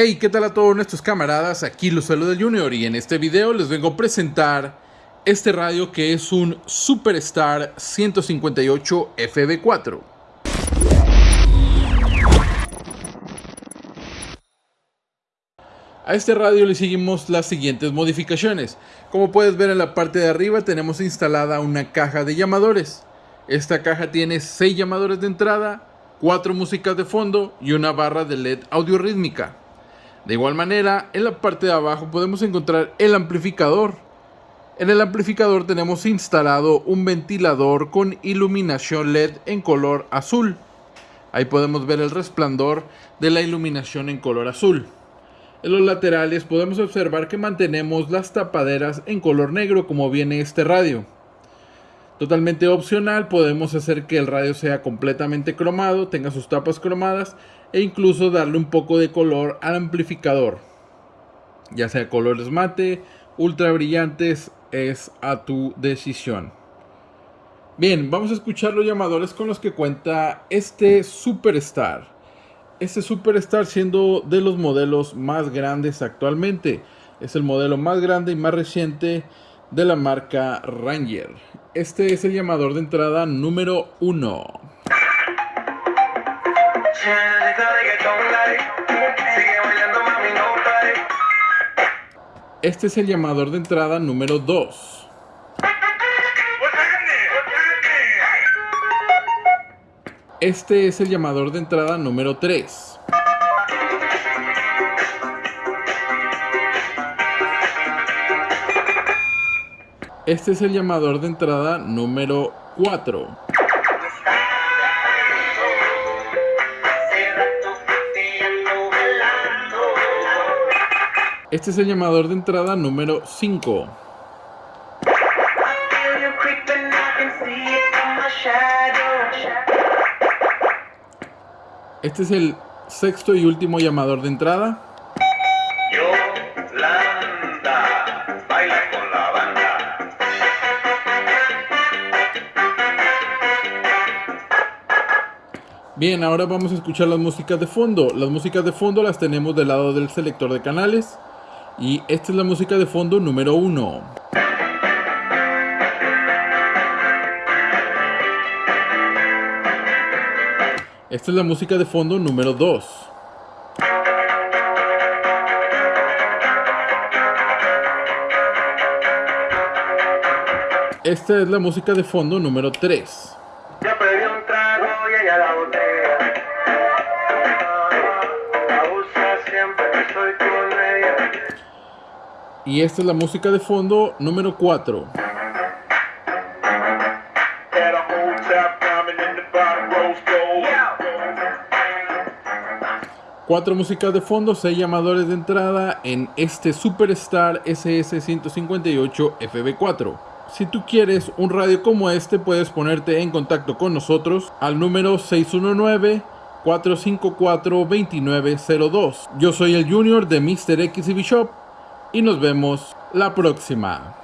Hey, ¿qué tal a todos nuestros camaradas? Aquí los saluda Junior y en este video les vengo a presentar este radio que es un Superstar 158 FB4. A este radio le seguimos las siguientes modificaciones. Como puedes ver en la parte de arriba tenemos instalada una caja de llamadores. Esta caja tiene 6 llamadores de entrada, 4 músicas de fondo y una barra de LED audio rítmica. De igual manera, en la parte de abajo podemos encontrar el amplificador. En el amplificador tenemos instalado un ventilador con iluminación LED en color azul. Ahí podemos ver el resplandor de la iluminación en color azul. En los laterales podemos observar que mantenemos las tapaderas en color negro como viene este radio. Totalmente opcional, podemos hacer que el radio sea completamente cromado, tenga sus tapas cromadas e incluso darle un poco de color al amplificador. Ya sea colores mate, ultra brillantes, es a tu decisión. Bien, vamos a escuchar los llamadores con los que cuenta este Superstar. Este Superstar siendo de los modelos más grandes actualmente. Es el modelo más grande y más reciente de la marca Ranger. Este es el llamador de entrada número 1. Este es el llamador de entrada número 2. Este es el llamador de entrada número 3. Este es el llamador de entrada número 4. Este es el llamador de entrada número 5. Este es el sexto y último llamador de entrada. Bien, ahora vamos a escuchar las músicas de fondo. Las músicas de fondo las tenemos del lado del selector de canales. Y esta es la música de fondo número 1. Esta es la música de fondo número 2. Esta es la música de fondo número 3. Y esta es la música de fondo número 4. Cuatro músicas de fondo, seis llamadores de entrada en este Superstar SS158 FB4. Si tú quieres un radio como este, puedes ponerte en contacto con nosotros al número 619 454-2902. Yo soy el Junior de Mr. X Shop y nos vemos la próxima.